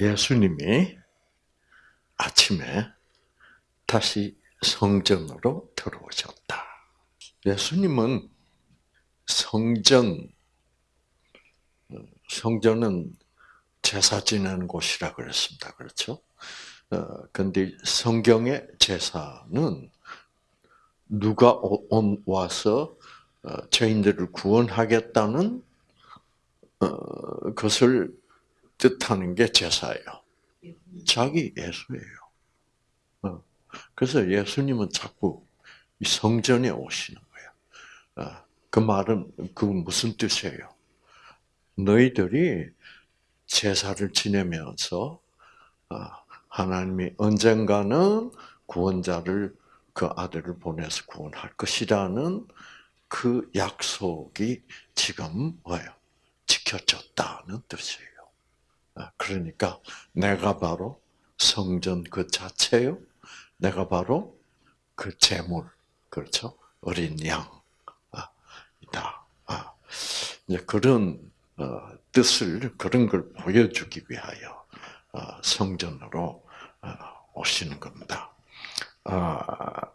예수님이 아침에 다시 성전으로 들어오셨다. 예수님은 성전, 성전은 제사 지내는 곳이라 그랬습니다. 그렇죠? 어, 근데 성경의 제사는 누가 온, 와서 어, 죄인들을 구원하겠다는 어, 것을 뜻하는 게 제사예요. 자기 예수예요. 어, 그래서 예수님은 자꾸 성전에 오시는 거예요. 어, 그 말은 그 무슨 뜻이에요? 너희들이 제사를 지내면서 어, 하나님이 언젠가는 구원자를 그 아들을 보내서 구원할 것이라는 그 약속이 지금 뭐예요? 지켜졌다는 뜻이에요. 아, 그러니까 내가 바로 성전 그 자체요. 내가 바로 그 제물, 그렇죠? 어린 양이다. 아, 이제 그런 어, 뜻을 그런 걸 보여주기 위하여 어, 성전으로 어, 오시는 겁니다. 아,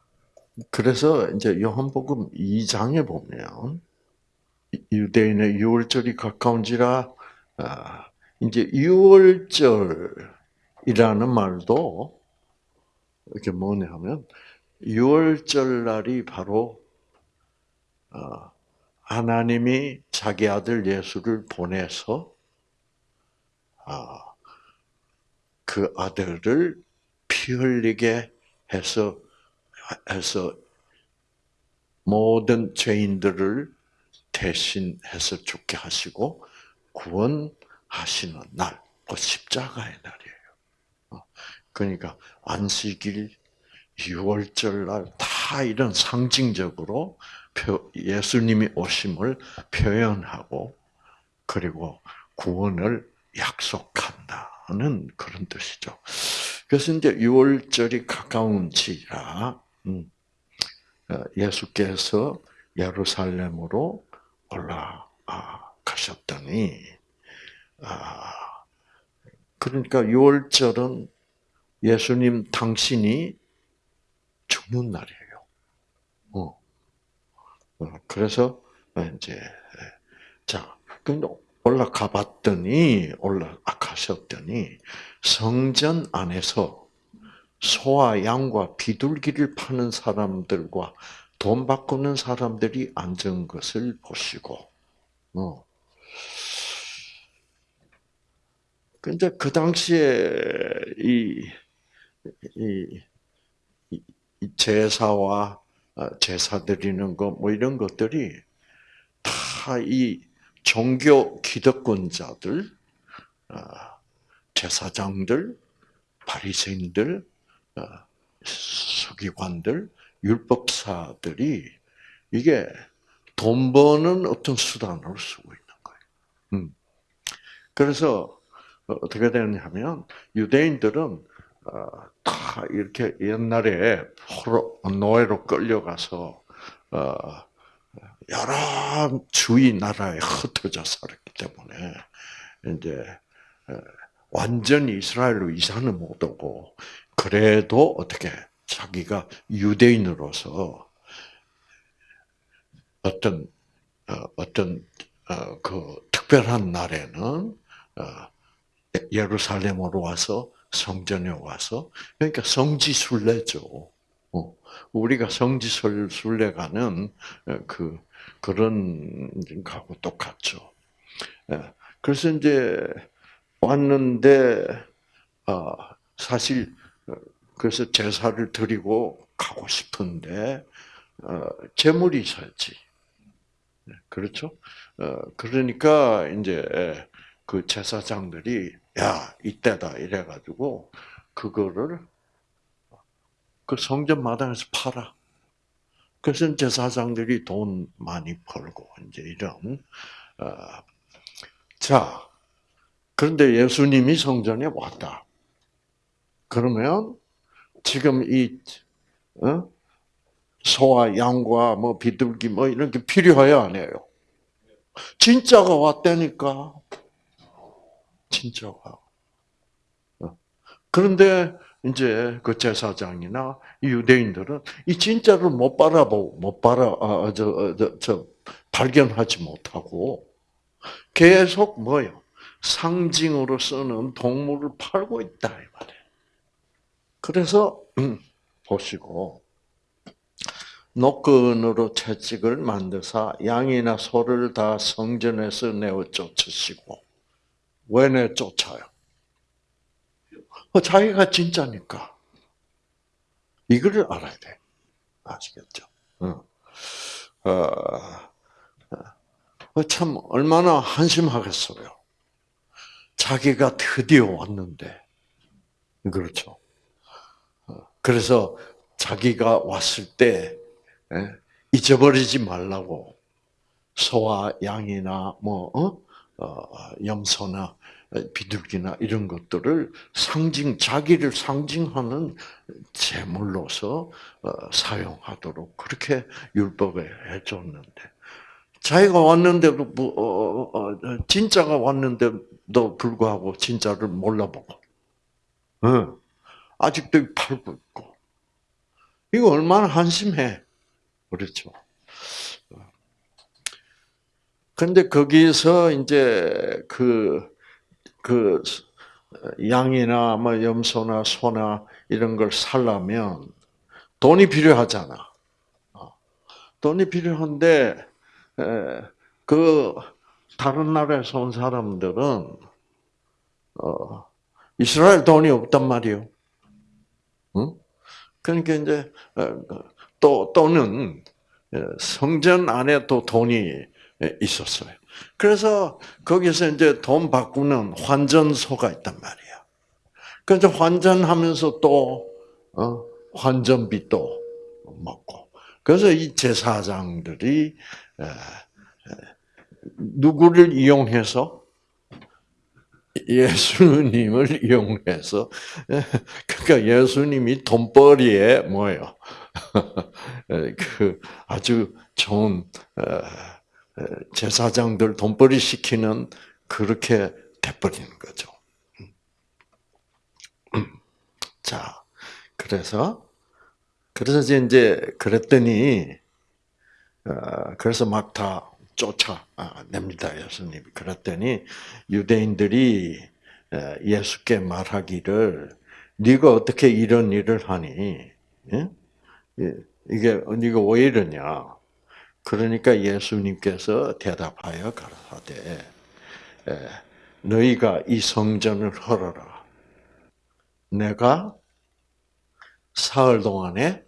그래서 이제 요한복음 2장에 보면 유대인의 유월절이 가까운지라 아, 이제 유월절이라는 말도 이게 뭐냐면 유월절 날이 바로 어, 하나님이 자기 아들 예수를 보내서 아, 그 아들을 피 흘리게 해서 해서 모든 죄인들을 대신해서 죽게 하시고 구원 하시는 날, 그 십자가의 날이에요. 어, 그러니까 안식일, 6월절 날 다 이런 상징적으로 예수님이 오심을 표현하고 그리고 구원을 약속한다는 그런 뜻이죠. 그래서 이제 6월절이 가까운지라 음, 어, 예수께서 예루살렘으로 올라가셨더니 아, 그러니까 6월절은 예수님 당신이 죽는 날이에요. 어. 어 그래서 이제 자, 근데 올라가 봤더니 올라가셨더니 성전 안에서 소와 양과 비둘기를 파는 사람들과 돈 바꾸는 사람들이 앉은 것을 보시고, 어. 근데 그 당시에 이, 이, 이 제사와 어, 제사 드리는 거, 뭐 이런 것들이 다 이 종교 기득권자들, 어, 제사장들, 바리새인들, 어, 서기관들, 율법사들이 이게 돈 버는 어떤 수단으로 쓰고 있는 거예요. 음. 그래서 어떻게 되느냐면 유대인들은 다 이렇게 옛날에 노예로 끌려가서 여러 주위 나라에 흩어져 살았기 때문에 이제 완전히 이스라엘로 이사는 못 오고 그래도 어떻게 자기가 유대인으로서 어떤 어, 어떤 어, 그 특별한 날에는 어, 예루살렘으로 와서 성전에 와서 그러니까 성지순례죠. 우리가 성지순례 가는 그 그런 거하고 똑같죠. 예. 그래서 이제 왔는데 사실 그래서 제사를 드리고 가고 싶은데 어, 재물이 있어야지. 네, 그렇죠? 어, 그러니까 이제 그 제사장들이 야 이때다 이래가지고 그거를 그 성전 마당에서 팔아. 그래서 제사장들이 돈 많이 벌고 이제 이런 어, 자 그런데 예수님이 성전에 왔다. 그러면 지금 이 어? 소와 양과 뭐 비둘기 뭐 이런 게 필요해요, 안 해요? 진짜가 왔다니까. 진짜가. 그런데 이제 그 제사장이나 유대인들은 이 진짜를 못 바라보고 못 바라 아, 저, 어, 저, 저 발견하지 못하고 계속 뭐요 상징으로 쓰는 동물을 팔고 있다 이 말이에요. 그래서 음, 보시고 노끈으로 채찍을 만드사 양이나 소를 다 성전에서 내어 쫓으시고 왜 내쫓아요? 어, 자기가 진짜니까 이거를 알아야 돼 아시겠죠? 어, 어, 참 얼마나 한심하겠어요. 자기가 드디어 왔는데 그렇죠. 그래서 자기가 왔을 때 예, 잊어버리지 말라고 소와 양이나 뭐 어? 어 염소나 비둘기나 이런 것들을 상징 자기를 상징하는 제물로서 어, 사용하도록 그렇게 율법에 해줬는데. 자기가 왔는데도 뭐, 어, 어, 진짜가 왔는데도 불구하고 진짜를 몰라보고. 아직도 팔고 있고. 이거 얼마나 한심해. 그렇죠. 근데 거기서 이제 그, 그, 양이나 뭐 염소나 소나 이런 걸 살려면 돈이 필요하잖아. 어. 돈이 필요한데, 그, 다른 나라에서 온 사람들은, 어, 이스라엘 돈이 없단 말이요. 응? 그러니까 이제, 어, 또, 또는 성전 안에 또 돈이 있었어요. 그래서 거기서 이제 돈 바꾸는 환전소가 있단 말이야. 그래서 환전하면서 또 어, 환전비도 먹고. 그래서 이 제사장들이 누구를 이용해서 예수님을 이용해서 그러니까 예수님이 돈벌이에 뭐예요? 그 아주 좋은 제사장들 돈벌이 시키는 그렇게 돼버리는 거죠. 자, 그래서 그래서 이제 그랬더니 어, 그래서 막 다 쫓아냅니다 예수님이. 그랬더니 유대인들이 예수께 말하기를 네가 어떻게 이런 일을 하니? 이게 네가 왜 이러냐? 그러니까 예수님께서 대답하여 가라사대 너희가 이 성전을 헐어라. 내가 사흘 동안에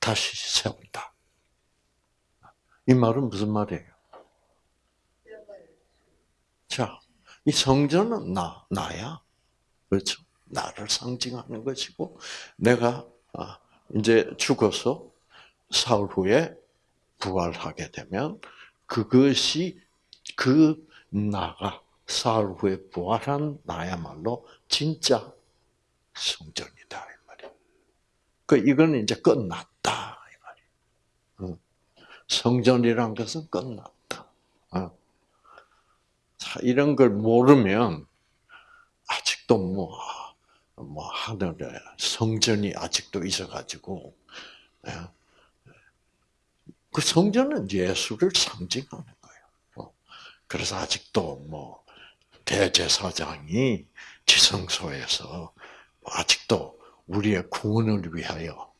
다시 세운다. 이 말은 무슨 말이에요? 자, 이 성전은 나, 나야. 그렇죠? 나를 상징하는 것이고, 내가 아, 이제 죽어서 사흘 후에 부활하게 되면 그것이 그 나가 사흘 후에 부활한 나야말로 진짜 성전이다 이 말이야. 그 이거는 이제 끝났다 이 말이야. 성전이란 것은 끝났다. 자 이런 걸 모르면 아직도 뭐, 뭐 하늘에 성전이 아직도 있어가지고 그 성전은 예수를 상징하는 거예요. 어. 그래서 아직도 뭐 대제사장이 지성소에서 아직도 우리의 구원을 위하여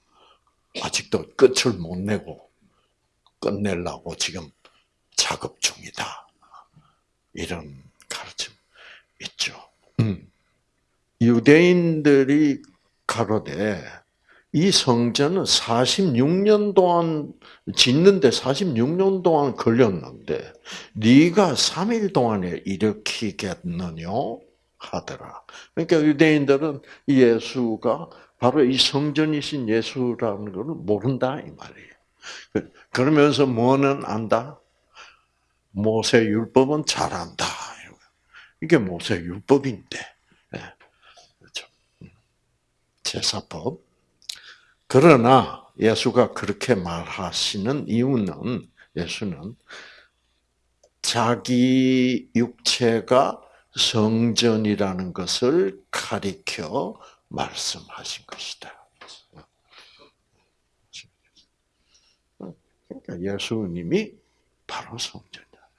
아직도 끝을 못 내고 끝내려고 지금 작업 중이다. 이런 가르침 있죠. 음. 유대인들이 가로되 이 성전은 46년 동안 짓는데 46년 동안 걸렸는데 네가 3일 동안에 일으키겠느냐 하더라. 그러니까 유대인들은 예수가 바로 이 성전이신 예수라는 것을 모른다 이 말이에요. 그러면서 뭐는 안다? 모세 율법은 잘 안다. 이게 모세 율법인데. 예. 그렇죠. 음. 제사법. 그러나 예수가 그렇게 말하시는 이유는 예수는 자기 육체가 성전이라는 것을 가리켜 말씀하신 것이다. 그러니까 예수님이 바로 성전이다.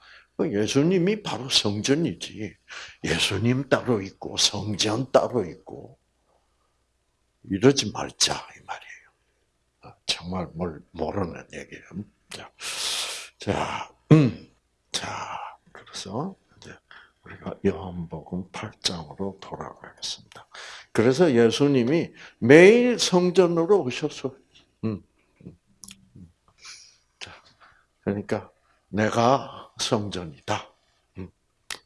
예수님이 바로 성전이지. 예수님 따로 있고 성전 따로 있고 이러지 말자 이 말이에요. 정말 뭘 모르는 얘기예요. 자, 자, 음, 자, 그래서 이제 우리가 요한복음 8장으로 돌아가겠습니다. 그래서 예수님이 매일 성전으로 오셔서, 음, 음, 음. 자, 그러니까 내가 성전이다. 음,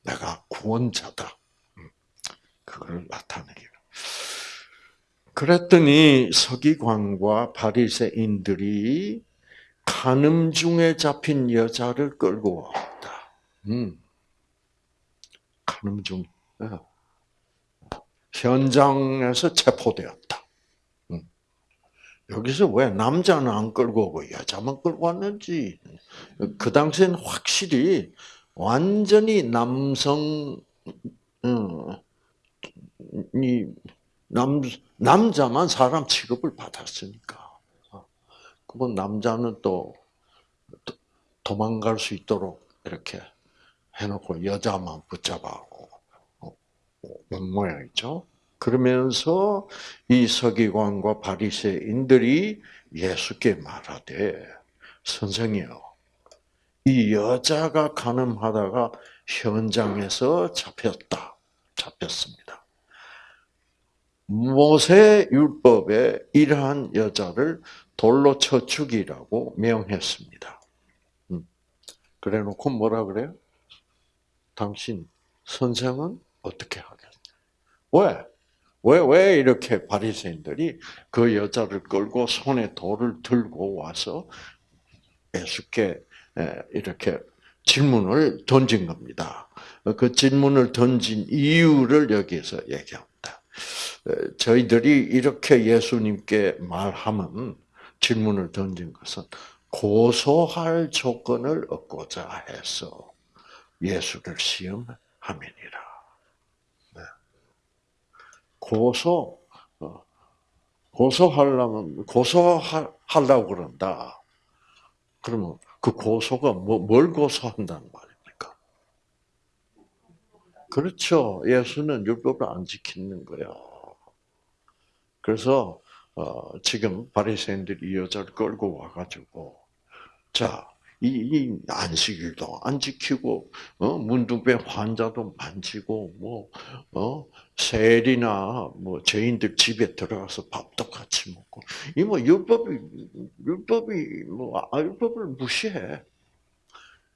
내가 구원자다. 음, 그걸 나타내기로. 그랬더니 서기관과 바리새인들이 간음 중에 잡힌 여자를 끌고 왔다. 음. 간음 중 어. 현장에서 체포되었다. 음. 여기서 왜 남자는 안 끌고 오고 여자만 끌고 왔는지 그 당시에는 확실히 완전히 남성 어, 이 남, 남자만 사람 취급을 받았으니까. 그건 남자는 또 도망갈 수 있도록 이렇게 해놓고 여자만 붙잡아고 온 어, 모양이죠. 그러면서 이 서기관과 바리새인들이 예수께 말하되 선생이요, 이 여자가 가늠하다가 현장에서 잡혔다, 잡혔습니다. 모세 율법에 이러한 여자를 돌로 쳐 죽이라고 명했습니다. 음. 그래 놓고 뭐라 그래요? 당신 선생은 어떻게 하겠냐? 왜? 왜, 왜 이렇게 바리새인들이 그 여자를 끌고 손에 돌을 들고 와서 예수께 이렇게 질문을 던진 겁니다. 그 질문을 던진 이유를 여기에서 얘기합니다. 저희들이 이렇게 예수님께 말하면 질문을 던진 것은 고소할 조건을 얻고자 해서 예수를 시험함이니라. 네. 고소 어, 고소하려면 고소하려고 그런다. 그러면 그 고소가 뭐, 뭘 고소한다는 말입니까? 그렇죠. 예수는 율법을 안 지키는 거예요. 그래서 어, 지금 바리새인들이 이 여자를 끌고 와가지고 자. 이, 이 안식일도 안 지키고 어, 문둥병 환자도 만지고 뭐 어, 세리나 뭐 죄인들 집에 들어가서 밥도 같이 먹고 이 뭐 율법이 율법이 뭐 아, 율법을 무시해.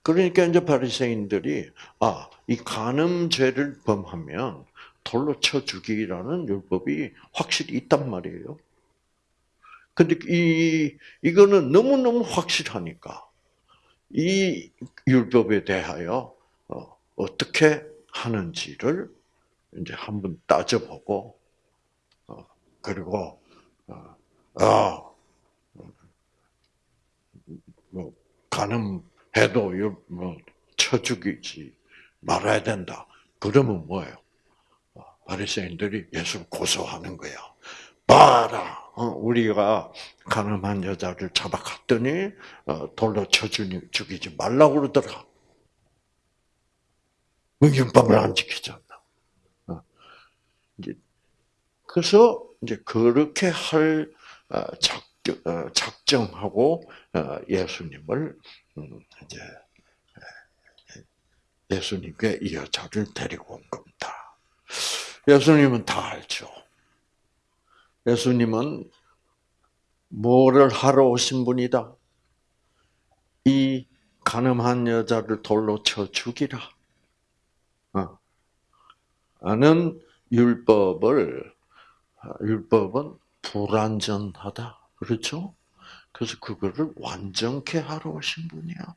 그러니까 이제 바리새인들이 아 이 간음죄를 범하면 돌로 쳐 죽이라는 율법이 확실히 있단 말이에요. 근데 이, 이거는 너무 너무 확실하니까 이 율법에 대하여 어, 어떻게 하는지를 이제 한번 따져보고, 어, 그리고, 어, 아, 뭐, 가늠해도 뭐, 쳐 죽이지 말아야 된다. 그러면 뭐예요? 바리새인들이 예수를 고소하는 거야. 봐라, 어, 우리가 가늠한 여자를 잡아갔더니 어, 돌로 쳐 죽이지 말라고 그러더라. 율법을 안 지키잖아. 어. 그래서 이제 그렇게 할 작정 하고 예수님을 음, 이제 예수님께 이 여자를 데리고 온 겁니다. 예수님은 다 알죠. 예수님은 뭐를 하러 오신 분이다? 이 가늠한 여자를 돌로 쳐 죽이라. 어. 는 율법을 율법은 불완전하다. 그렇죠? 그래서 그거를 완전케 하러 오신 분이야.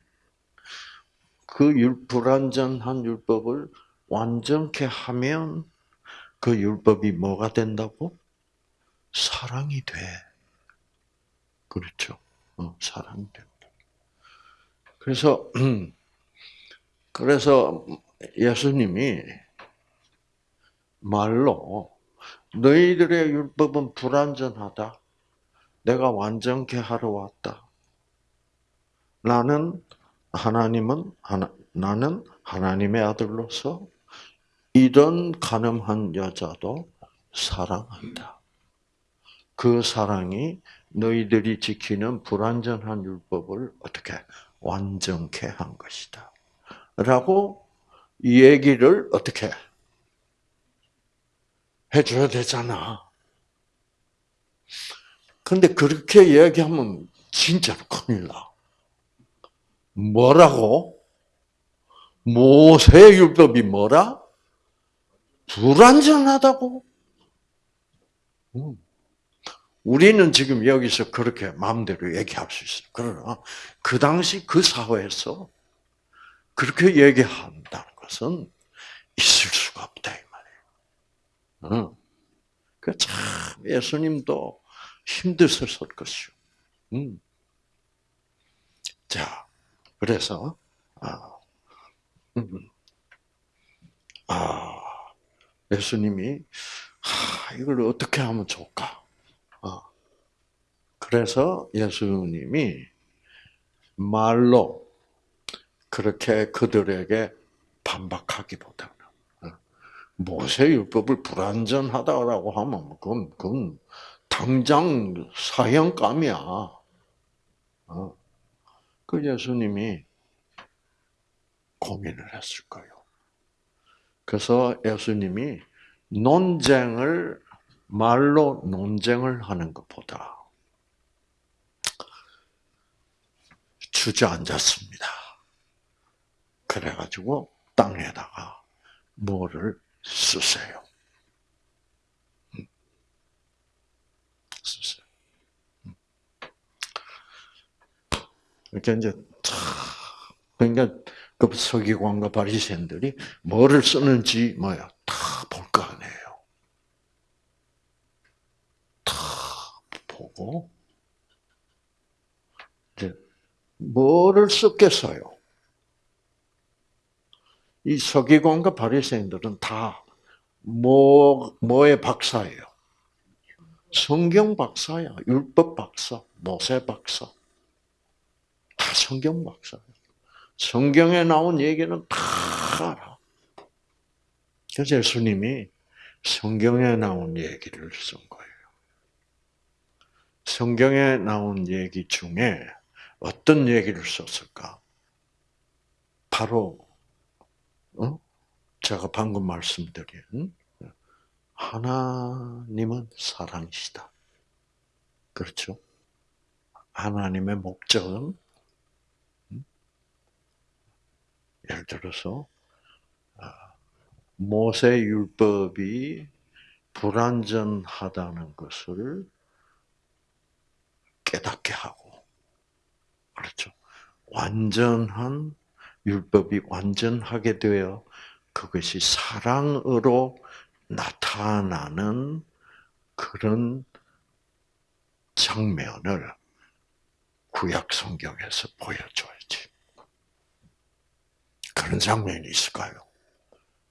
그 불완전한 율법을 완전케 하면 그 율법이 뭐가 된다고? 사랑이 돼. 그렇죠. 어, 사랑이 된다. 그래서, 그래서 예수님이 말로 너희들의 율법은 불완전하다. 내가 완전케 하러 왔다. 나는 하나님은 하나, 나는 하나님의 아들로서 이런 가늠한 여자도 사랑한다. 그 사랑이 너희들이 지키는 불완전한 율법을 어떻게 완전케 한 것이다. 라고 이 얘기를 어떻게 해줘야 되잖아. 근데 그렇게 이야기하면 진짜로 큰일 나. 뭐라고? 모세 율법이 뭐라? 불완전하다고? 음. 우리는 지금 여기서 그렇게 마음대로 얘기할 수 있어요. 그러나 그 당시 그 사회에서 그렇게 얘기한다는 것은 있을 수가 없다 이 말이에요. 그참 예수님도 힘드셨을 것이요. 음. 자, 그래서 아, 음, 아 예수님이 아, 이걸 어떻게 하면 좋을까? 아, 그래서 예수님이 말로 그렇게 그들에게 반박하기보다는 어, 모세 율법을 불완전하다라고 하면 그건, 그건 당장 사형감이야. 어. 그 예수님이 고민을 했을 거예요. 그래서 예수님이 논쟁을 말로 논쟁을 하는 것보다 주저앉았습니다. 그래가지고 땅에다가 뭐를 쓰세요. 음. 쓰세요. 음. 이렇게 이제 그러니까 그 서기관과 바리새인들이 뭐를 쓰는지 뭐야 다 볼 거 아니에요. 다 보고 이제 뭐를 썼겠어요? 이 서기관과 바리새인들은 다 뭐, 뭐의 박사예요? 성경 박사야. 율법 박사, 모세 박사. 다 성경 박사예요. 성경에 나온 얘기는 다 알아. 그래서 예수님이 성경에 나온 얘기를 쓴 거예요. 성경에 나온 얘기 중에 어떤 얘기를 썼을까? 바로 어? 제가 방금 말씀드린 하나님은 사랑이시다. 그렇죠? 하나님의 목적은 예를 들어서 아, 모세 율법이 불완전하다는 것을 깨닫게 하고 그렇죠. 완전한 율법이 완전하게 되어 그것이 사랑으로 나타나는 그런 장면을 구약 성경에서 보여줘야지. 그런 장면이 있을까요?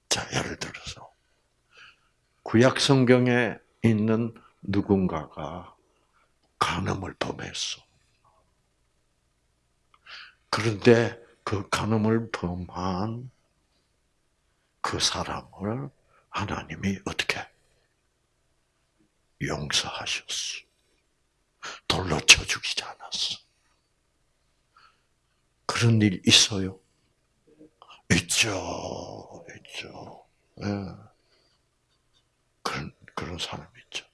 자, 예를 들어서 구약 성경에 있는 누군가가 간음을 범했어. 그런데 그 간음을 범한 그 사람을 하나님이 어떻게 용서하셨어. 돌로 쳐 죽이지 않았어. 그런 일 있어요? 있죠, 있죠. 네. 그런 그런 사람이 있죠.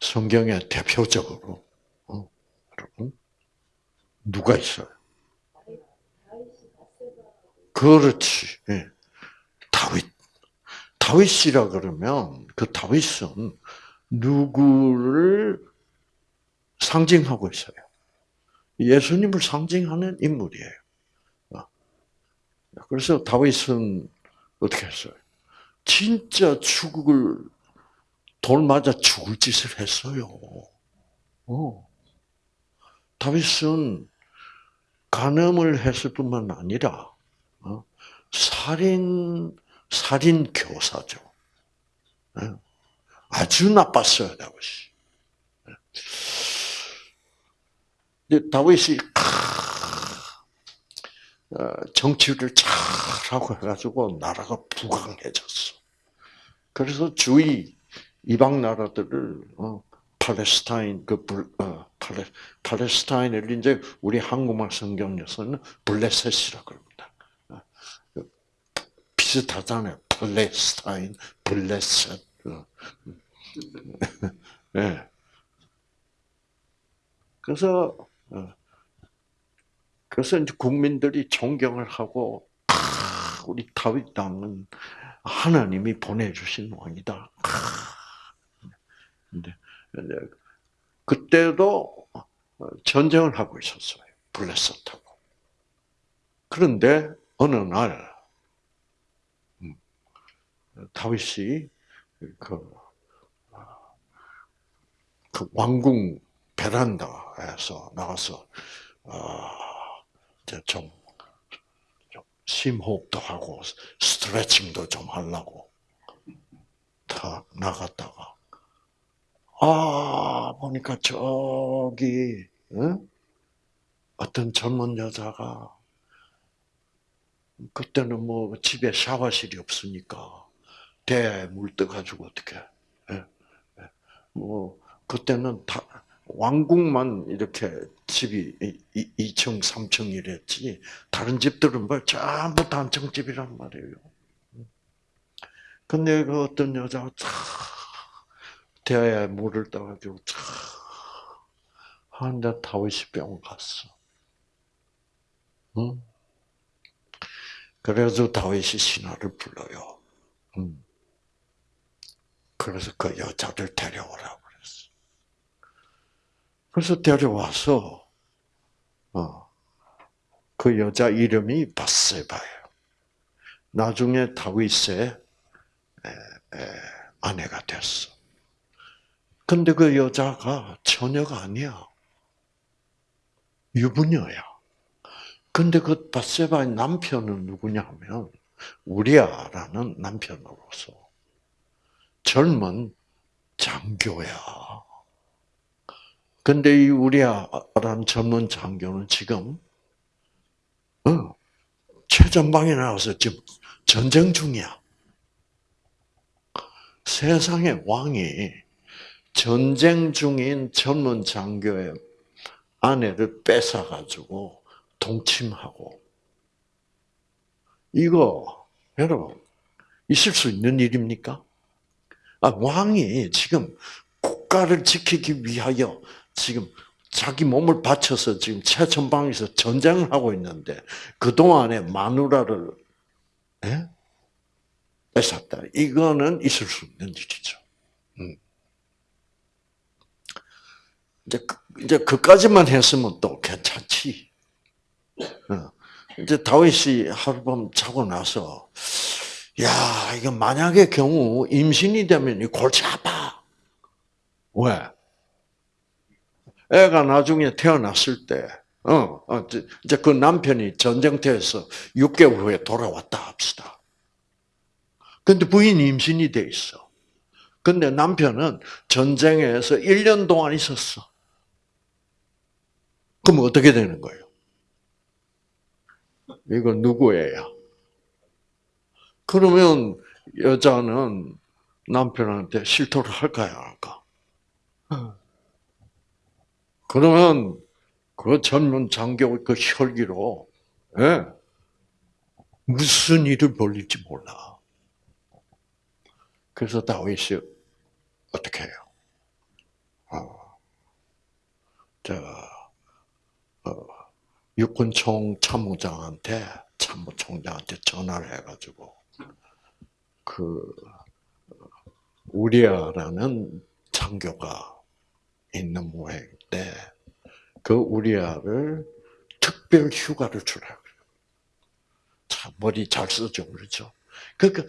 성경에 대표적으로 어, 여러분 누가 있어요? 그렇지. 예. 다윗. 다윗이라 그러면 그 다윗은 누구를 상징하고 있어요? 예수님을 상징하는 인물이에요. 어. 그래서 다윗은 어떻게 했어요? 진짜 죽을 돌 맞아 죽을 짓을 했어요. 어. 다윗은 간음을 했을 뿐만 아니라 어? 살인 살인 교사죠. 예. 아주 나빴어요, 다윗이. 근데 다윗이 어, 정치를 잘하고 해가지고 나라가 부강해졌어. 그래서 주위 이방 나라들을 어, 팔레스타인 그 불, 어, 팔레, 팔레스타인을 이제 우리 한국말 성경에서는 블레셋이라 그럽니다. 어, 그 비슷하잖아요. 팔레스타인, 블레셋. 어. 네. 그래서 어, 그래서 이제 국민들이 존경을 하고 아, 우리 다윗 당은 하나님이 보내주신 왕이다. 근데 그때도 전쟁을 하고 있었어요. 블레셋하고. 그런데 어느 날 음, 다윗이 그, 그 왕궁 베란다에서 나가서 좀, 좀 심호흡도 하고 스트레칭도 좀 하려고 다 나갔다가 아 보니까 저기 응? 어떤 젊은 여자가 그때는 뭐 집에 샤워실이 없으니까 대물 떠가지고 어떻게 예, 예. 뭐 그때는 다 왕궁만 이렇게 집이 2층, 3층 이랬지 다른 집들은 뭐 전부 단층집이란 말이에요. 근데 그 어떤 여자가 차 대야에 물을 떠가지고 차 하는데 다윗이 병 갔어. 응? 그래서 다윗이 신하를 불러요. 응. 그래서 그 여자를 데려오라고 그래서 데려와서 어, 그 여자 이름이 바세바예요. 나중에 다윗의 아내가 됐어. 근데 그 여자가 처녀가 아니야. 유부녀야. 근데 그 바세바의 남편은 누구냐면 우리아라는 남편으로서 젊은 장교야. 근데 이 우리아라는 젊은 장교는 지금 어, 최전방에 나와서 지금 전쟁 중이야. 세상의 왕이 전쟁 중인 젊은 장교의 아내를 뺏어가지고 동침하고 이거 여러분 있을 수 있는 일입니까? 아, 왕이 지금 국가를 지키기 위하여 지금 자기 몸을 바쳐서 지금 최전방에서 전쟁을 하고 있는데 그 동안에 마누라를 예? 뺏었다. 이거는 있을 수 있는 일이죠. 음. 이제 그, 이제 그까지만 했으면 또 괜찮지. 어. 이제 다윗이 하룻밤 자고 나서 야 이거 만약의 경우 임신이 되면 이 골치 아파. 왜? 애가 나중에 태어났을 때, 어, 어 이제 그 남편이 전쟁터에서 6개월 후에 돌아왔다 합시다. 근데 부인이 임신이 돼 있어. 근데 남편은 전쟁에서 1년 동안 있었어. 그럼 어떻게 되는 거예요? 이거 누구예요? 그러면 여자는 남편한테 실토를 할까요, 할까? 그러면 그 젊은 장교 그 혈기로 예, 무슨 일을 벌릴지 몰라. 그래서 다윗이 어떻게 해요? 어, 저 어, 육군총 참모장한테 참모총장한테 전화를 해가지고 그 우리아라는 장교가 있는 모양 인데 그 우리아를 특별 휴가를 주라 그래요. 참 머리 잘 쓰죠, 그렇죠? 그러니까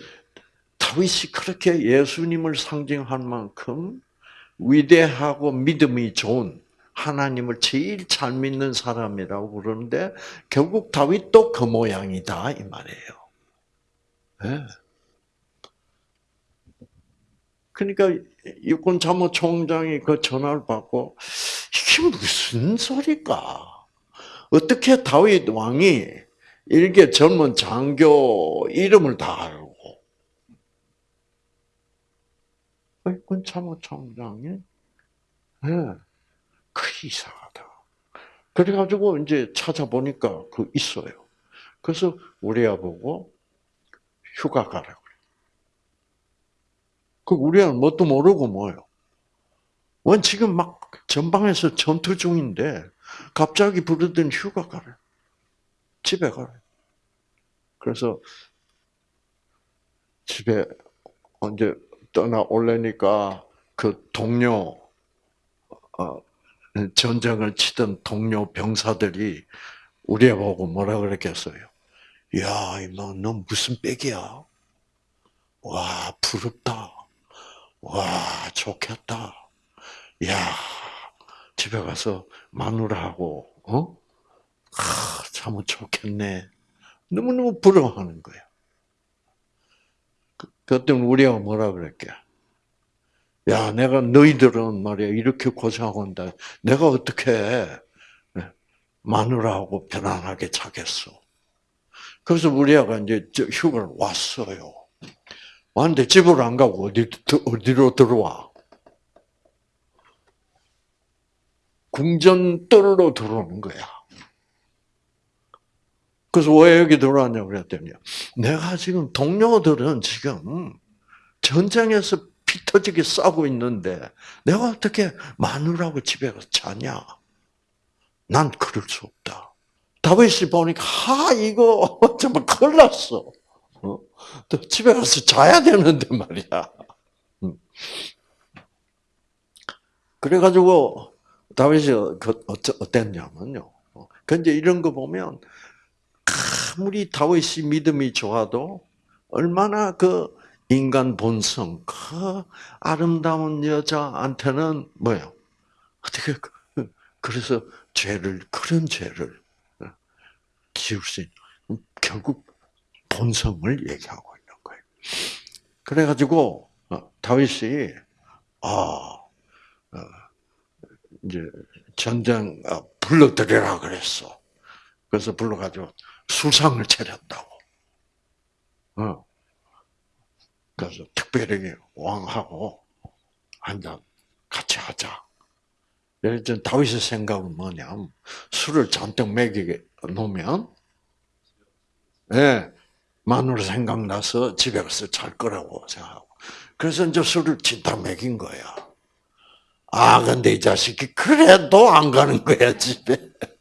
다윗이 그렇게 예수님을 상징할 만큼 위대하고 믿음이 좋은 하나님을 제일 잘 믿는 사람이라고 그러는데 결국 다윗도 그 모양이다 이 말이에요. 네. 그러니까 육군 참모총장이 그 전화를 받고 이게 무슨 소리까? 어떻게 다윗 왕이 이렇게 젊은 장교 이름을 다 알고 육군 참모총장이 네, 그 이상하다. 그래가지고 이제 찾아보니까 그 있어요. 그래서 우리야 보고 휴가 가라고 그 우리야 뭣도 모르고 뭐요. 원 지금 막 전방에서 전투 중인데 갑자기 부르더니 휴가 가래. 집에 가래. 그래서 집에 언제 떠나 올래니까 그 동료 어, 전쟁을 치던 동료 병사들이 우리 보고 뭐라 그랬겠어요? 야, 이모, 너 무슨 빽이야? 와, 부럽다. 와, 좋겠다. 야, 집에 가서 마누라하고, 어? 아, 참 좋겠네. 너무너무 부러워하는 거야. 그, 그때 우리가 뭐라 그랬게? 야, 내가 너희들은 말이야 이렇게 고생하고 있다. 내가 어떻게 네, 마누라하고 편안하게 자겠어. 그래서 우리 아가 이제 휴가를 왔어요. 왔는데 집으로 안 가고 어디, 어디로 들어와? 궁전뜰로 들어오는 거야. 그래서 왜 여기 들어왔냐고 그랬더니, 내가 지금 동료들은 지금 전쟁에서 피 터지게 싸고 있는데 내가 어떻게 마누라고 집에 가서 자냐? 난 그럴 수 없다. 다윗이 보니까 하 이거 정말 큰일 났어. 어? 또 집에 가서 자야 되는데 말이야. 음. 그래가지고 다윗이 그 어땠냐면요. 근데 이런 거 보면 아무리 다윗이 믿음이 좋아도 얼마나 그 인간 본성, 그 아름다운 여자한테는 뭐예요? 어떻게 그, 그래서 죄를 그런 죄를 지을 수 있는 결국 본성을 얘기하고 있는 거예요. 그래가지고 어, 다윗이 아 어, 이제 전쟁 어, 불러들여라 그랬어. 그래서 불러가지고 수상을 차렸다고. 어. 그래서 특별히 왕하고 한잔 같이 하자. 예전 다윗의 생각은 뭐냐면 술을 잔뜩 먹이게 놓으면 예, 마누라 생각나서 집에 가서 잘 거라고 생각하고 그래서 이제 술을 진짜 먹인 거야. 아 근데 이 자식이 그래도 안 가는 거야 집에.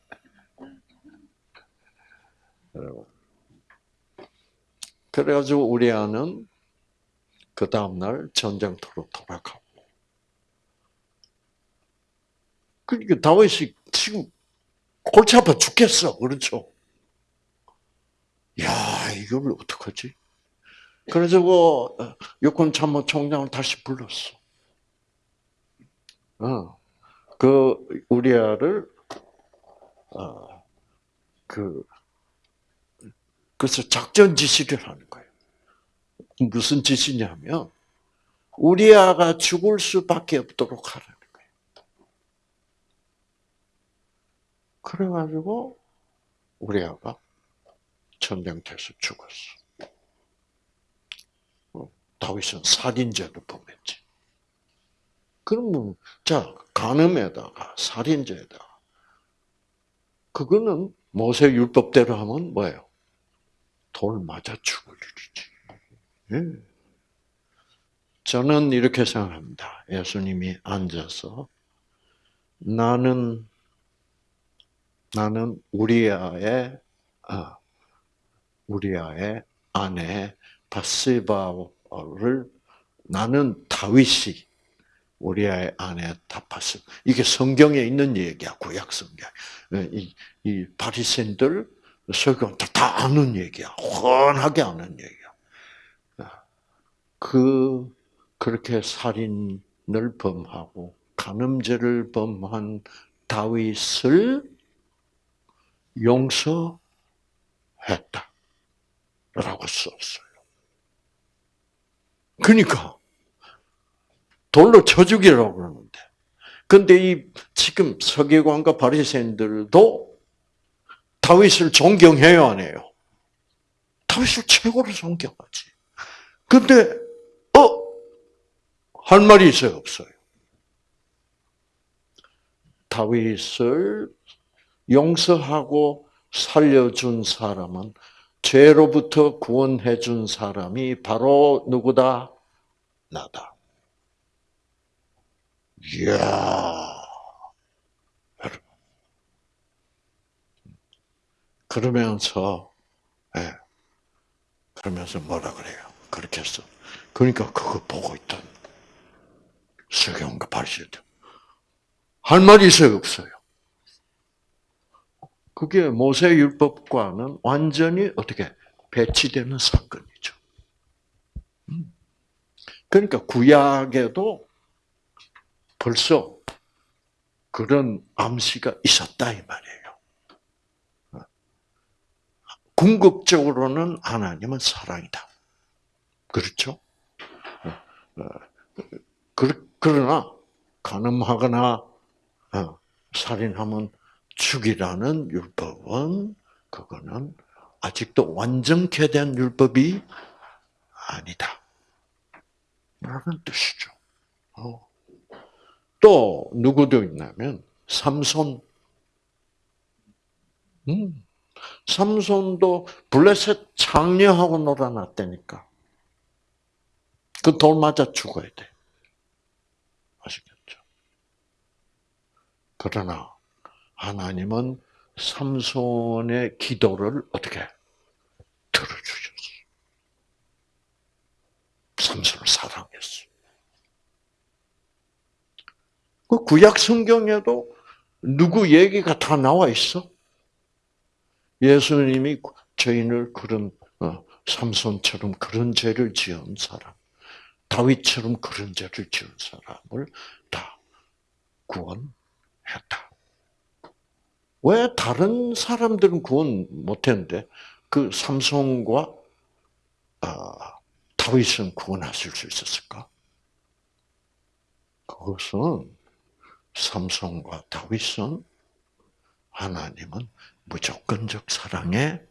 그래가지고 우리 아는 그 다음날 전쟁터로 돌아가고. 그러니까 다윗이 지금 골치 아파 죽겠어. 그렇죠? 야, 이걸 어떡하지? 그래서 그 육군 참모 총장을 다시 불렀어. 어, 그 우리아를 어, 그 그래서 작전 지시를 하는 거예요. 무슨 짓이냐면 우리아가 죽을 수밖에 없도록 하라는 거예요. 그래가지고 우리아가 전쟁터에서 죽었어. 어, 다윗은 살인죄를 범했지. 그러면 자 간음에다가 살인죄에다가 그거는 모세 율법대로 하면 뭐예요? 돌 맞아 죽을 일이지. 예. 저는 이렇게 생각합니다. 예수님이 앉아서 나는 나는 우리아의 아, 우리아의 아내 바세바를 나는 다윗이 우리아의 아내 다바스. 이게 성경에 있는 얘기야 구약 성경. 예, 이, 이 바리새인들 설교들 다 아는 얘기야. 훤하게 아는 얘기. 그 그렇게 살인을 범하고 간음죄를 범한 다윗을 용서했다 라고 썼어요. 그러니까 돌로 쳐 죽이라고 그러는데. 근데 이 지금 서기관과 바리새인들도 다윗을 존경해요, 안 해요? 다윗을 최고로 존경하지. 근데 어? 할 말이 있어요, 없어요? 다윗을 용서하고 살려준 사람은 죄로부터 구원해 준 사람이 바로 누구다? 나다. 이야. 그러면서, 예. 그러면서 뭐라 그래요? 그렇게 했어. 그러니까 그거 보고 있던 서경과 바리새들 할 말이 있어요, 없어요? 그게 모세 율법과는 완전히 어떻게 배치되는 사건이죠. 음. 그러니까 구약에도 벌써 그런 암시가 있었다 이 말이에요. 궁극적으로는 하나님은 사랑이다. 그렇죠? 그러나 가늠하거나 어, 살인하면 죽이라는 율법은 그거는 아직도 완전케 된 율법이 아니다. 라는 뜻이죠. 어. 또 누구도 있냐면 삼손. 음. 삼손도 블레셋 장녀하고 놀아놨다니까. 그 돌 맞아 죽어야 돼. 아시겠죠? 그러나 하나님은 삼손의 기도를 어떻게 들어주셨어. 삼손을 사랑했어. 그 구약 성경에도 누구 얘기가 다 나와 있어. 예수님이 죄인을 그런 어, 삼손처럼 그런 죄를 지은 사람, 다윗처럼 그런 죄를 지은 사람을 다 구원했다. 왜 다른 사람들은 구원 못했는데 그 삼손과 아, 다윗은 구원하실 수 있었을까? 그것은 삼손과 다윗은 하나님은 무조건적 사랑의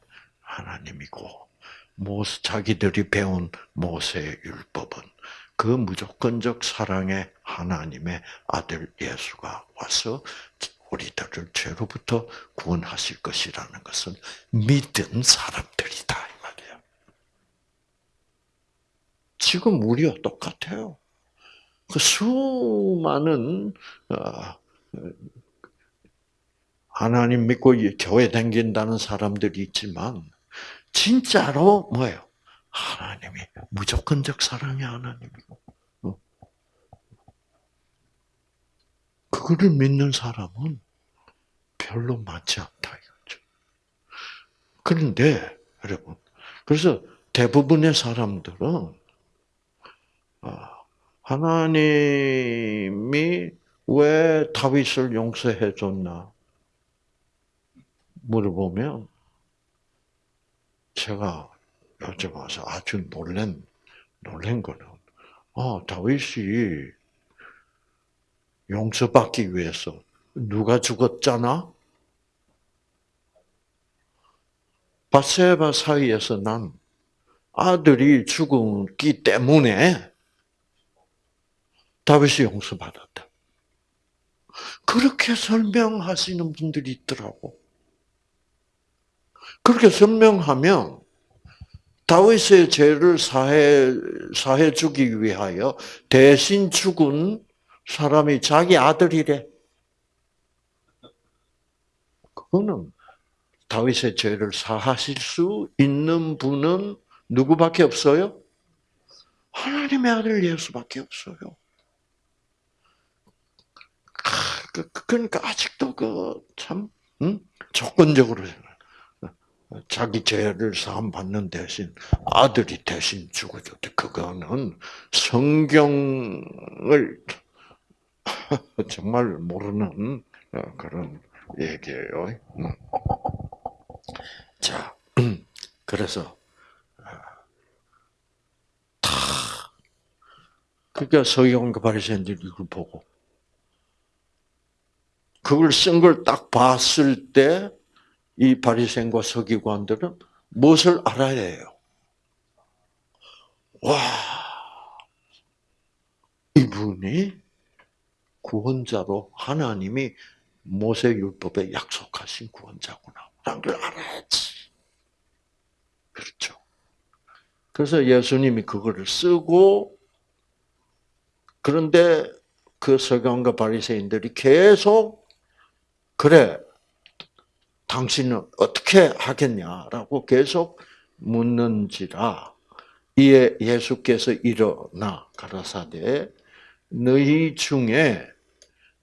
하나님이고 모세 자기들이 배운 모세의 율법은 그 무조건적 사랑의 하나님의 아들 예수가 와서 우리들을 죄로부터 구원하실 것이라는 것은 믿은 사람들이다 이 말이에요. 지금 우리와 똑같아요. 그 수많은 어, 하나님 믿고 교회 다긴다는 사람들이 있지만 진짜로 뭐예요? 하나님이 무조건적 사랑의 하나님이고 그거를 믿는 사람은 별로 많지 않다 이거죠. 그런데 여러분, 그래서 대부분의 사람들은 아, 하나님이 왜 다윗을 용서해 줬나 물어보면 제가 와서 아주 놀란 놀란 거는 아 다윗이 용서받기 위해서 누가 죽었잖아? 바세바 사이에서 난 아들이 죽었기 때문에 다윗이 용서받았다. 그렇게 설명하시는 분들이 있더라고. 그렇게 설명하면 다윗의 죄를 사해 사해 주기 위하여 대신 죽은 사람이 자기 아들이래. 그거는 다윗의 죄를 사하실 수 있는 분은 누구밖에 없어요? 하나님의 아들 예수밖에 없어요. 그, 그, 그러니까 아직도 그참 음? 조건적으로 자기 죄를 사함 받는 대신 아들이 대신 죽어줬대. 그거는 성경을 정말 모르는 그런 얘기예요. 음. 자, 그래서 다 그러니까 서기관과 바리새인들이 이걸 보고 그걸 쓴 걸 딱 봤을 때 이 바리새인과 서기관들은 무엇을 알아야 해요? 와, 이분이 구원자로 하나님이 모세 율법에 약속하신 구원자구나. 라는 걸 알아야지. 그렇죠. 그래서 예수님이 그거를 쓰고 그런데 그 서기관과 바리새인들이 계속 그래 당신은 어떻게 하겠냐라고 계속 묻는지라 이에 예수께서 일어나 가라사대 너희 중에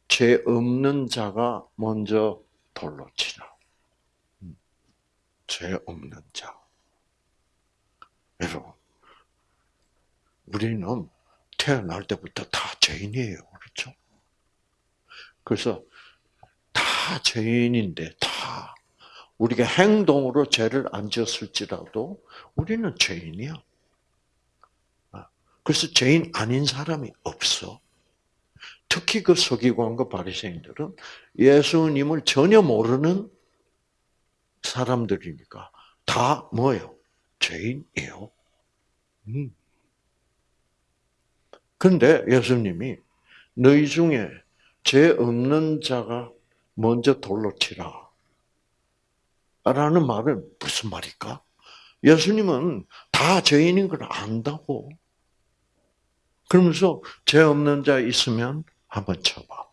죄 없는 자가 먼저 돌로 치라. 죄 없는 자. 여러분, 우리는 태어날 때부터 다 죄인이에요. 그렇죠? 그래서 다 죄인인데 다 우리가 행동으로 죄를 안 지었을지라도 우리는 죄인이야. 그래서 죄인 아닌 사람이 없어. 특히 그 서기관과 바리새인들은 예수님을 전혀 모르는 사람들이니까 다 뭐예요? 죄인이에요. 음. 그런데 예수님이 너희 중에 죄 없는 자가 먼저 돌로 치라. 라는 말은 무슨 말일까? 예수님은 다 죄인인 걸 안다고. 그러면서 죄 없는 자 있으면 한번 쳐봐.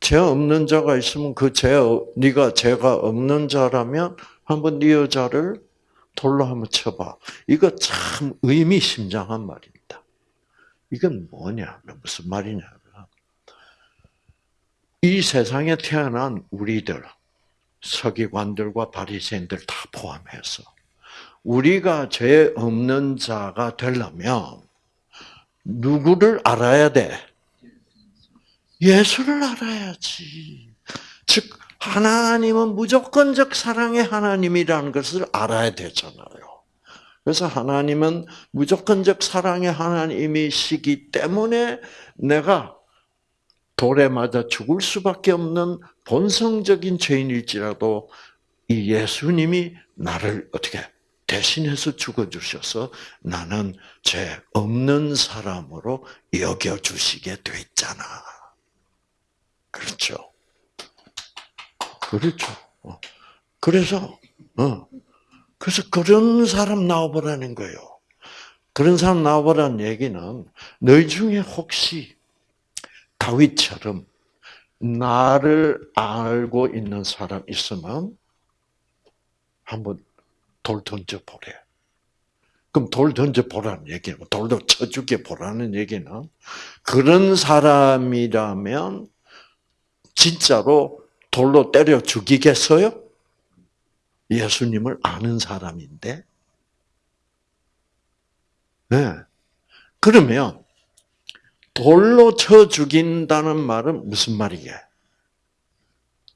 죄 없는 자가 있으면 그 죄, 네가 죄가 없는 자라면 한번 네 여자를 돌로 한번 쳐봐. 이거 참 의미심장한 말입니다. 이건 뭐냐? 무슨 말이냐면 이 세상에 태어난 우리들, 서기관들과 바리새인들 다 포함해서 우리가 죄 없는 자가 되려면 누구를 알아야 돼? 예수를 알아야지. 즉 하나님은 무조건적 사랑의 하나님이라는 것을 알아야 되잖아요. 그래서 하나님은 무조건적 사랑의 하나님이시기 때문에 내가 돌에 맞아 죽을 수밖에 없는 본성적인 죄인일지라도 이 예수님이 나를 어떻게 대신해서 죽어주셔서 나는 죄 없는 사람으로 여겨주시게 됐잖아. 그렇죠. 그렇죠. 어. 그래서, 어. 그래서 그런 사람 나와보라는 거예요. 그런 사람 나와보라는 얘기는 너희 중에 혹시 다윗처럼 나를 알고 있는 사람 있으면 한번 돌 던져 보래. 그럼 돌 던져 보라는 얘기는 돌도 쳐 죽여 보라는 얘기는 그런 사람이라면 진짜로 돌로 때려 죽이겠어요? 예수님을 아는 사람인데. 네. 그러면 돌로 쳐 죽인다는 말은 무슨 말이게?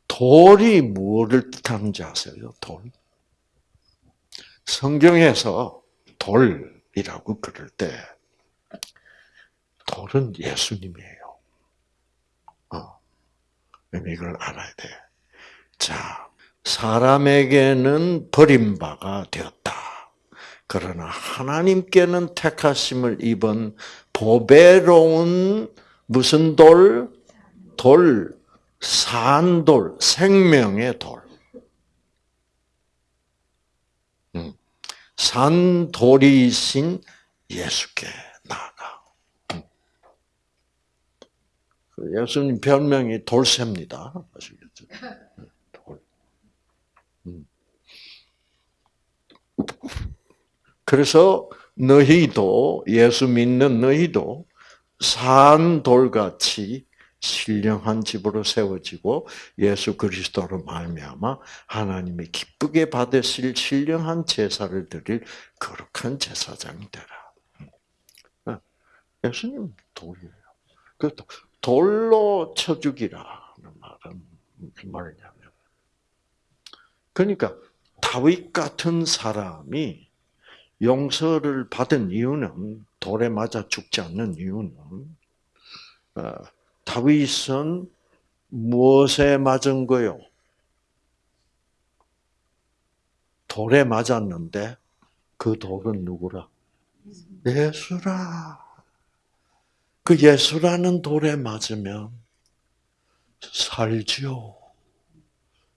돌이 무엇을 뜻하는지 아세요? 돌. 성경에서 돌이라고 그럴 때 돌은 예수님이에요. 어. 이걸 알아야 돼. 자, 사람에게는 버림바가 되었다. 그러나 하나님께는 택하심을 입은 보배로운 무슨 돌? 돌, 산돌, 생명의 돌. 산돌이신 예수께 나아가. 그 예수님 별명이 돌쇠입니다. 아시겠죠? 돌. 음. 그래서 너희도 예수 믿는 너희도 산 돌같이 신령한 집으로 세워지고 예수 그리스도로 말미암아 하나님이 기쁘게 받으실 신령한 제사를 드릴 거룩한 제사장이 되라. 어, 예수님 돌이에요. 그 돌로 쳐 죽이라는 말은 무슨 말이냐면 그러니까 다윗 같은 사람이 용서를 받은 이유는 돌에 맞아 죽지 않는 이유는 어, 다윗은 무엇에 맞은 거요? 돌에 맞았는데 그 돌은 누구라? 예수라. 그 예수라는 돌에 맞으면 살지요.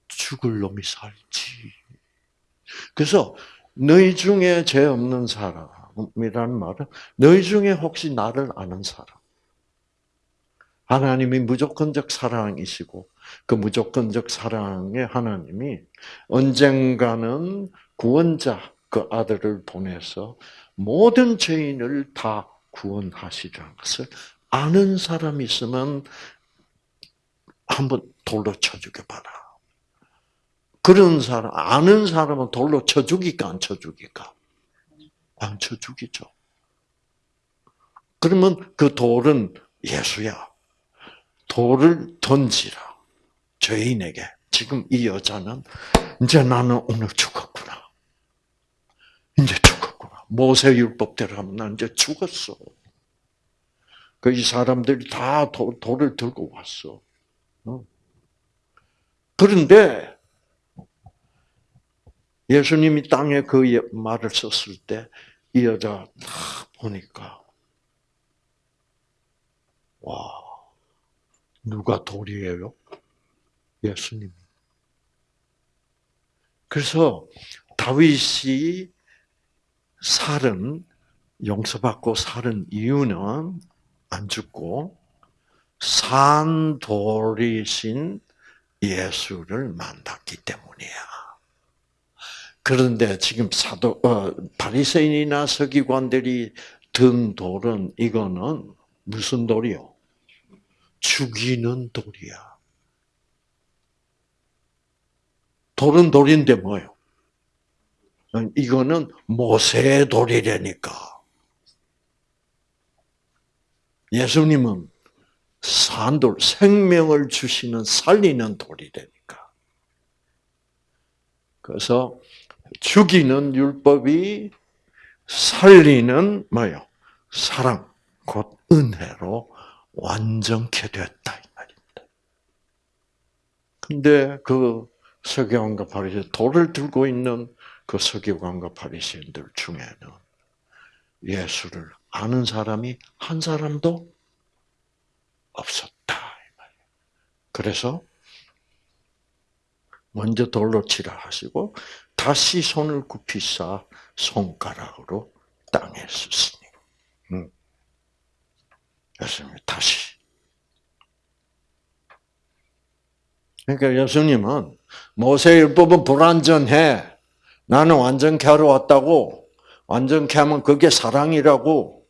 죽을 놈이 살지. 그래서 너희 중에 죄 없는 사람이라는 말은 너희 중에 혹시 나를 아는 사람. 하나님이 무조건적 사랑이시고 그 무조건적 사랑의 하나님이 언젠가는 구원자 그 아들을 보내서 모든 죄인을 다 구원하시라는 것을 아는 사람이 있으면 한번 돌로 쳐 죽여봐라. 그런 사람, 아는 사람은 돌로 쳐 죽일까, 안 쳐 죽일까? 안 쳐 죽이죠. 그러면 그 돌은 예수야. 돌을 던지라. 죄인에게. 지금 이 여자는, 이제 나는 오늘 죽었구나. 이제. 모세율법대로 하면 난 이제 죽었어. 그 이 사람들이 다 돌, 돌을 들고 왔어. 그런데 예수님이 땅에 그 말을 썼을 때 이 여자 딱 보니까 와 누가 돌이에요? 예수님. 그래서 다윗이 살은 용서받고 살은 이유는 안 죽고 산 돌이신 예수를 만났기 때문이야. 그런데 지금 사도 어, 바리새인이나 서기관들이 든 돌은 이거는 무슨 돌이요? 죽이는 돌이야. 돌은 돌인데 뭐요? 이거는 모세의 돌이라니까. 예수님은 산돌, 생명을 주시는 살리는 돌이라니까. 그래서 죽이는 율법이 살리는 뭐요? 사랑, 곧 은혜로 완전케 됐다 이 말입니다. 근데 그 서기관과 바리새 돌을 들고 있는 그 서기관과 바리새인들 중에는 예수를 아는 사람이 한 사람도 없었다. 그래서 먼저 돌로 치라 하시고 다시 손을 굽히사 손가락으로 땅에 쓰시니. 음. 예수님 다시. 그러니까 예수님은 모세율법은 불완전해. 나는 완전케 하러 왔다고. 완전케 하면 그게 사랑이라고.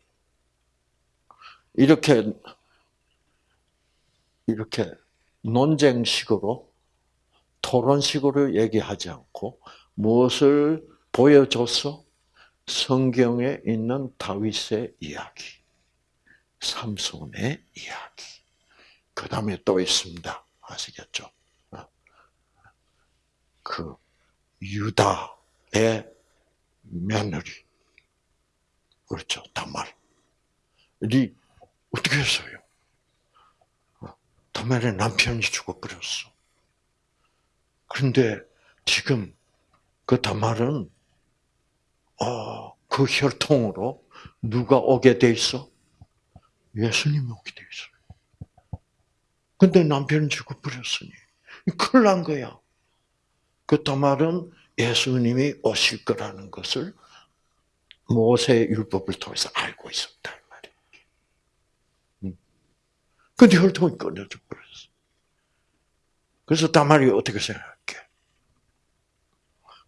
이렇게 이렇게 논쟁식으로 토론식으로 얘기하지 않고 무엇을 보여줬어? 성경에 있는 다윗의 이야기, 삼손의 이야기. 그 다음에 또 있습니다. 아시겠죠? 그 유다 의 며느리, 그렇죠, 다말이 어떻게 했어요? 다말의 남편이 죽어버렸어. 그런데 지금 그 다말은 어, 그 혈통으로 누가 오게 돼 있어? 예수님이 오게 돼 있어요. 근데 남편은 죽어버렸으니 큰일 난 거야. 그 다말은 예수님이 오실 거라는 것을 모세 율법을 통해서 알고 있었다. 근데 혈통이 끊어져 버렸어. 그래서 다말이 어떻게 생각해?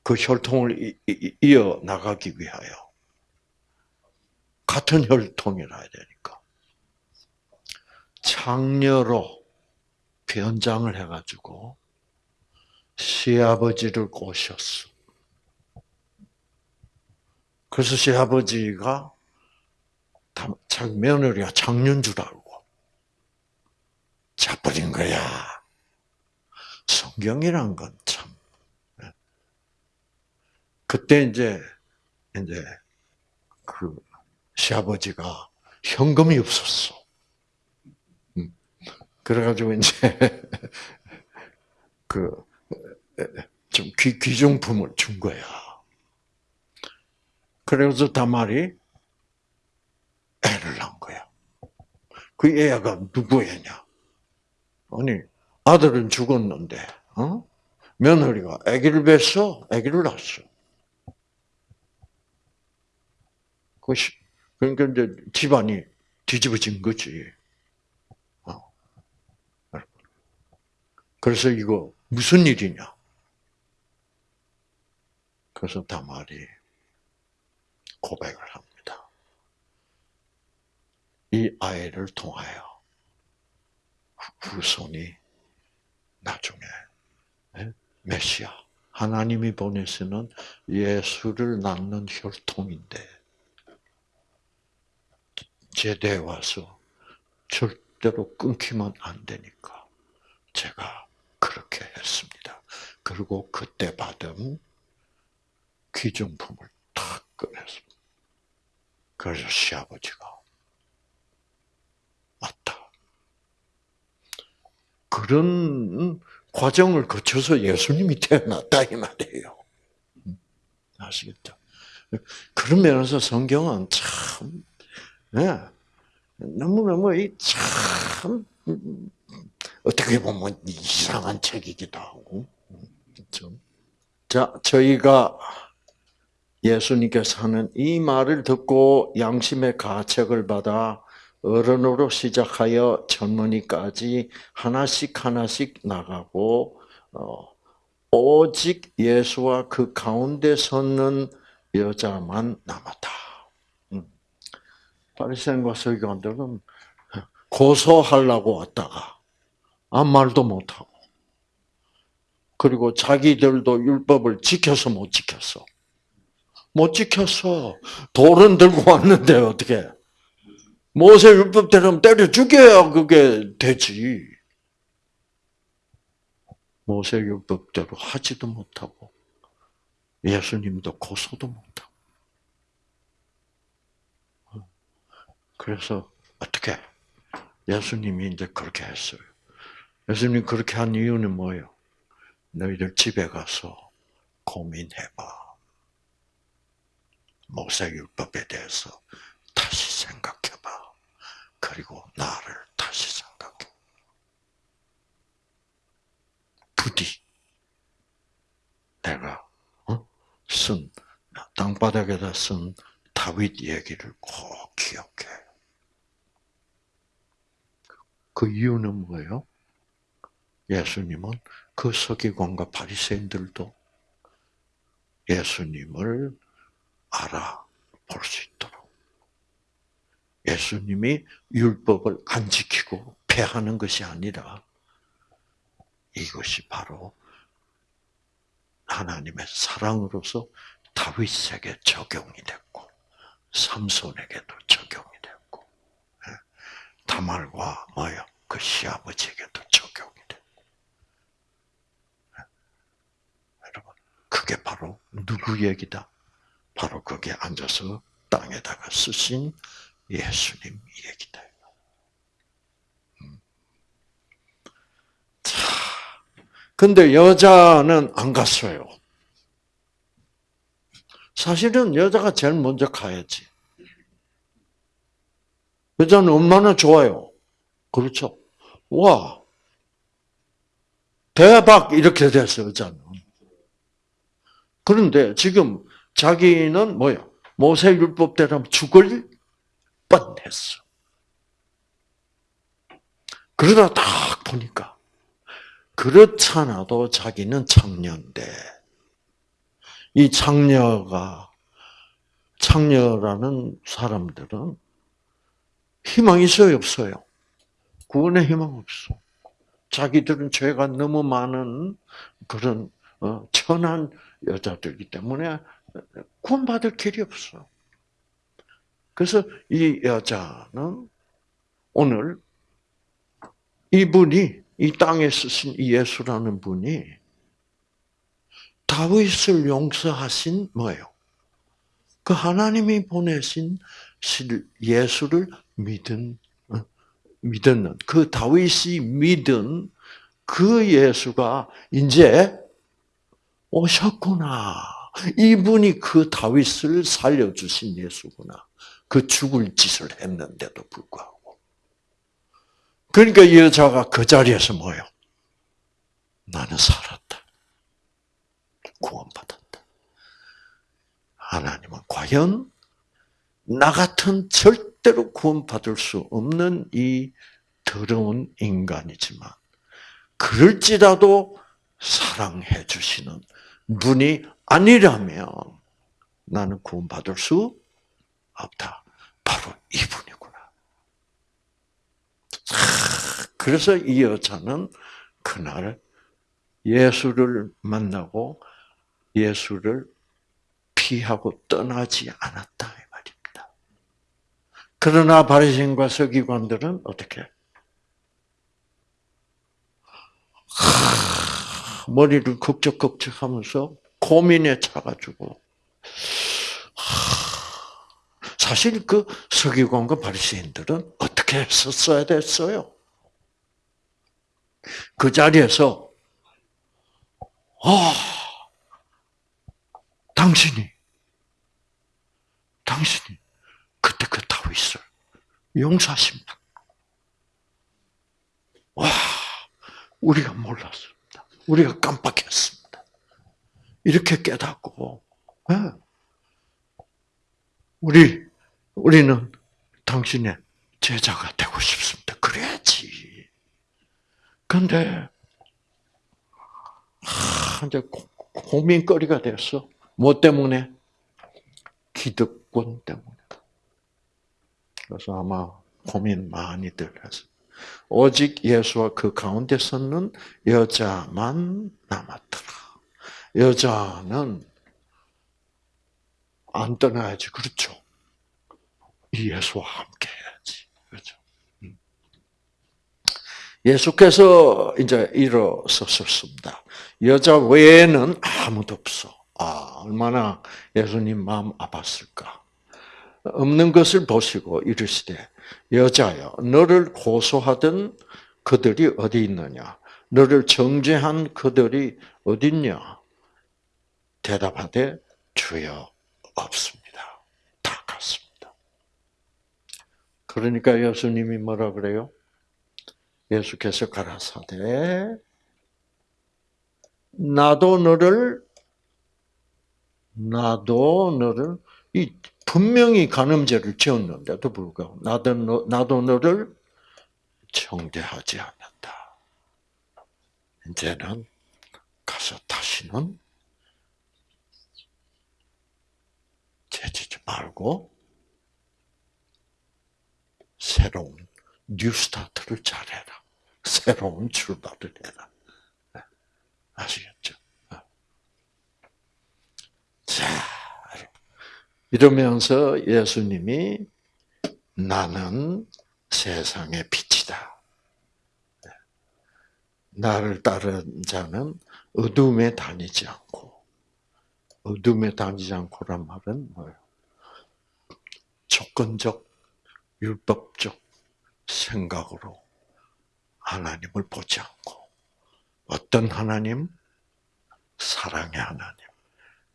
그 혈통을 이어 나가기 위하여 같은 혈통이라 야 되니까 장녀로 변장을 해가지고 시아버지를 꼬셨어. 그래서 시아버지가 자기 며느리가 장녀인 줄 알고 자버린 거야. 성경이란 건 참 그때 이제 이제 그 시아버지가 현금이 없었어. 음. 그래가지고 이제 그 좀 귀중품을 준 거야. 그래서 다말이 애를 낳은 거야. 그 애가 누구 애냐? 아니 아들은 죽었는데, 어? 며느리가 아기를 뱄어, 아기를 낳았어. 그것이 그러니까 이제 집안이 뒤집어진 거지. 어. 그래서 이거 무슨 일이냐? 그래서 다말이 고백을 합니다. 이 아이를 통하여 후손이 나중에 메시아 하나님이 보내시는 예수를 낳는 혈통인데 제대에 와서 절대로 끊기면 안 되니까 제가 그렇게 했습니다. 그리고 그때 받은 귀중품을 탁 꺼냈습니다. 그래서 시아버지가 맞다. 그런 과정을 거쳐서 예수님이 태어났다 이 말이에요. 아시겠죠? 그런 면에서 성경은 참 네. 너무너무 참 어떻게 보면 이상한 책이기도 하고 그렇죠? 자 저희가 예수님께서 하는 이 말을 듣고 양심의 가책을 받아 어른으로 시작하여 젊은이까지 하나씩 하나씩 나가고 어, 오직 예수와 그 가운데 섰는 여자만 남았다. 음. 바리새인과 서기관들은 고소하려고 왔다가 아무 말도 못하고 그리고 자기들도 율법을 지켜서 못 지켰어. 못 지켰어. 돌은 들고 왔는데 어떻게? 모세 율법대로 때려 죽여야 그게 되지. 모세 율법대로 하지도 못하고 예수님도 고소도 못하고. 그래서 어떻게 예수님이 이제 그렇게 했어요. 예수님 그렇게 한 이유는 뭐예요? 너희들 집에 가서 고민해봐. 모세율법에 대해서 다시 생각해봐. 그리고 나를 다시 생각해. 부디 내가 어? 쓴 땅바닥에다 쓴 다윗 얘기를 꼭 기억해. 그 이유는 뭐예요? 예수님은 그 서기관과 바리새인들도 예수님을 알아볼 수 있도록 예수님이 율법을 안 지키고 폐하는 것이 아니라 이것이 바로 하나님의 사랑으로서 다윗에게 적용이 됐고 삼손에게도 적용이 됐고 예, 다말과 뭐요 그 시아버지에게도 적용이 됐고 예. 여러분 그게 바로 누구 얘기다? 바로 거기에 앉아서 땅에다가 쓰신 예수님 얘기다. 음. 자, 근데 여자는 안 갔어요. 사실은 여자가 제일 먼저 가야지. 여자는 얼마나 좋아요. 그렇죠. 와, 대박 이렇게 됐어요, 여자는. 그런데 지금 자기는 뭐야? 모세 율법대로 죽을 뻔했어. 그러다 딱 보니까 그렇잖아도 자기는 창녀인데 이 창녀가 창녀라는 사람들은 희망 있어요, 없어요? 구원의 희망 없어. 자기들은 죄가 너무 많은 그런 어, 천한 여자들이기 때문에 구원받을 길이 없어. 그래서 이 여자는 오늘 이분이 이 땅에 쓰신 예수라는 분이 다윗을 용서하신 뭐예요? 그 하나님이 보내신 예수를 믿은 어, 믿었는 그 다윗이 믿은 그 예수가 이제 오셨구나. 이분이 그 다윗을 살려주신 예수구나. 그 죽을 짓을 했는데도 불구하고. 그러니까 이 여자가 그 자리에서 뭐요? 나는 살았다. 구원받았다. 하나님은 과연 나 같은 절대로 구원받을 수 없는 이 더러운 인간이지만, 그럴지라도 사랑해 주시는 분이 아니라면 나는 구원받을 수 없다. 바로 이분이구나. 그래서 이 여자는 그날 예수를 만나고 예수를 피하고 떠나지 않았다 이 말입니다. 그러나 바리새인과 서기관들은 어떻게? 머리를 걱적걱적하면서 고민에 차가지고 사실 그 서기관과 바리새인들은 어떻게 했었어야 됐어요? 그 자리에서 아 당신이 당신이 그때 그 다윗을 용서하십니다. 와 우리가 몰랐습니다. 우리가 깜빡했습니다. 이렇게 깨닫고 네. 우리 우리는 당신의 제자가 되고 싶습니다. 그래야지. 근데 하, 이제 고민거리가 됐어. 뭐 때문에? 기득권 때문에. 그래서 아마 고민 많이들 해서 오직 예수와 그 가운데 서는 여자만 남았더라. 여자는 안 떠나야지, 그렇죠? 예수와 함께 해야지, 그렇죠? 음. 예수께서 이제 일어섰습니다. 여자 외에는 아무도 없어. 아, 얼마나 예수님 마음 아팠을까. 없는 것을 보시고 이르시되 여자여 너를 고소하던 그들이 어디 있느냐 너를 정죄한 그들이 어디 있냐 대답하되 주여 없습니다. 다 갔습니다. 그러니까 예수님이 뭐라 그래요? 예수께서 가라사대 나도 너를 나도 너를 이 분명히 간음죄를 지었는데도 불구하고 나도, 너, 나도 너를 정죄하지 않는다. 이제는 가서 다시는 죄지지 말고 새로운 뉴스타트를 잘해라. 새로운 출발을 해라. 네. 아시겠죠? 네. 자. 이러면서 예수님이 나는 세상의 빛이다. 나를 따른 자는 어둠에 다니지 않고, 어둠에 다니지 않고란 말은 뭐예요? 조건적, 율법적 생각으로 하나님을 보지 않고, 어떤 하나님? 사랑의 하나님,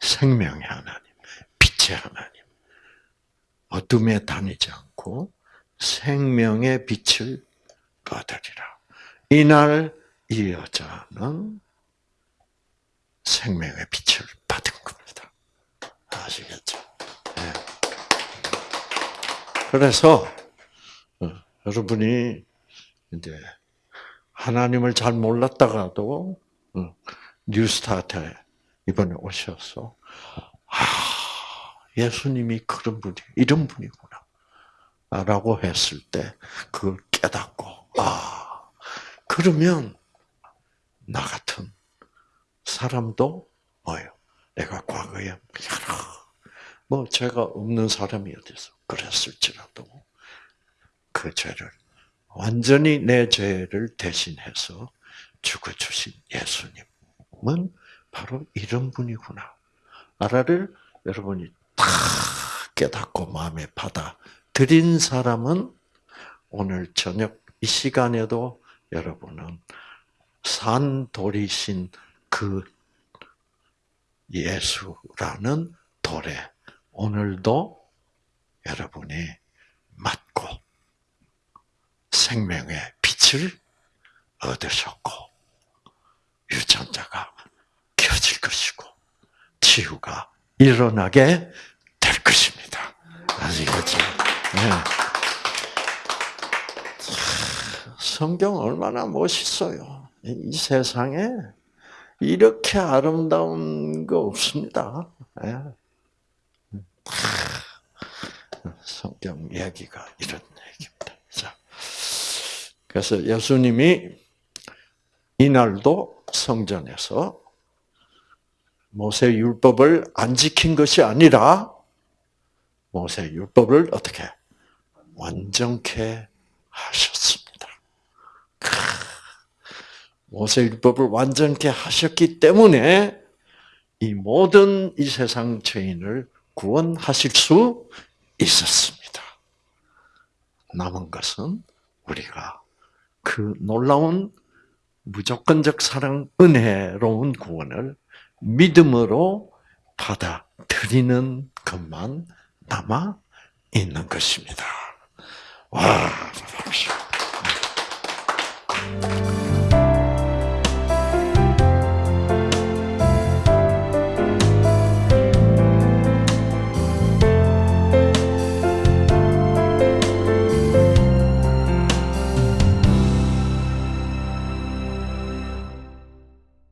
생명의 하나님. 빛의 하나님. 어둠에 다니지 않고 생명의 빛을 받으리라. 이날 이 여자는 생명의 빛을 받은 겁니다. 아시겠죠? 네. 그래서 어, 여러분이 이제 하나님을 잘 몰랐다가도 어, 뉴스타트에 이번에 오셔서 아 예수님이 그런 분이 이런 분이구나. 라고 했을 때 그걸 깨닫고 아 그러면 나 같은 사람도 뭐요? 내가 과거에 여러 뭐 죄가 없는 사람이 어디서 그랬을지라도 그 죄를 완전히 내 죄를 대신해서 죽어주신 예수님은 바로 이런 분이구나. 나를 여러분이 다 깨닫고 마음에 받아 드린 사람은 오늘 저녁 이 시간에도 여러분은 산돌이신 그 예수라는 돌에 오늘도 여러분이 맞고 생명의 빛을 얻으셨고 유전자가 켜질 것이고 치유가 일어나게 될 것입니다. 아시겠죠? 네. 성경 얼마나 멋있어요. 이 세상에 이렇게 아름다운 거 없습니다. 예. 성경 얘기가 이런 얘기입니다. 자, 그래서 예수님이 이날도 성전에서 모세 율법을 안 지킨 것이 아니라 모세 율법을 어떻게 완전케 하셨습니다. 모세율법을 완전케 하셨기 때문에 이 모든 이 세상 죄인을 구원하실 수 있었습니다. 남은 것은 우리가 그 놀라운 무조건적 사랑 은혜로운 구원을 믿음으로 받아들이는 것만 남아 있는 것입니다. 와,